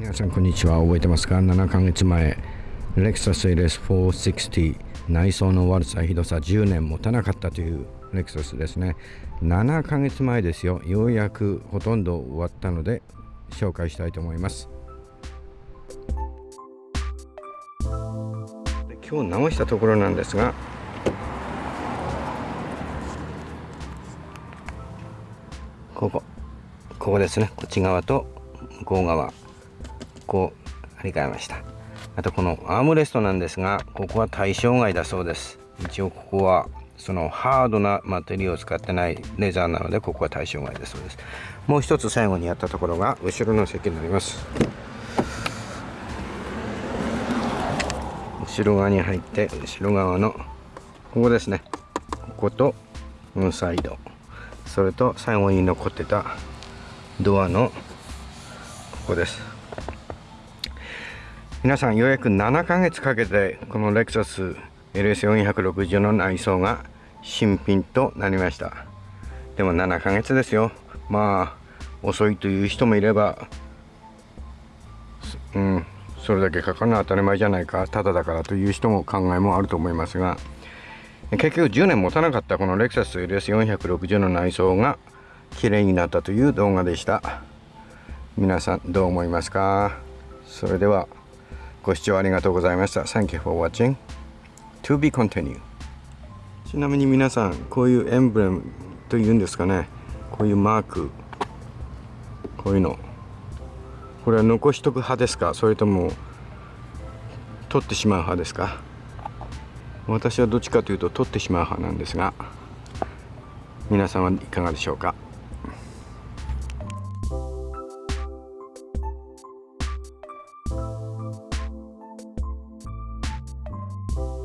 皆さんこんにちは。覚えてますか？7ヶ月前レクサス LS460 内装の悪さひどさ10年持たなかったというレクサスですね。7ヶ月前ですよ。ようやくほとんど終わったので紹介したいと思います。今日直したところなんですがここここですね。こっち側と向こう側。こう張り替えました。あとこのアームレストなんですがここは対象外だそうです。一応ここはそのハードなマテリアを使ってないレザーなのでここは対象外だそうです。もう一つ最後にやったところが後ろの席になります。後ろ側に入って後ろ側のここですね。こことこのサイド。それと最後に残ってたドアのここです。皆さんようやく7ヶ月かけてこのレクサス LS460 の内装が新品となりましたでも7ヶ月ですよまあ遅いという人もいればうんそれだけかかるのは当たり前じゃないかただだからという人も考えもあると思いますが結局10年持たなかったこのレクサス LS460 の内装が綺麗になったという動画でした皆さんどう思いますか？それではご視聴ありがとうございました。Thank you for watching. To be continued. ちなみに皆さん、こういうエンブレムというんですかね。こういうマーク。こういうの。これは残しとく派ですか？それとも取ってしまう派ですか？私はどっちかというと取ってしまう派なんですが皆さんはいかがでしょうか？you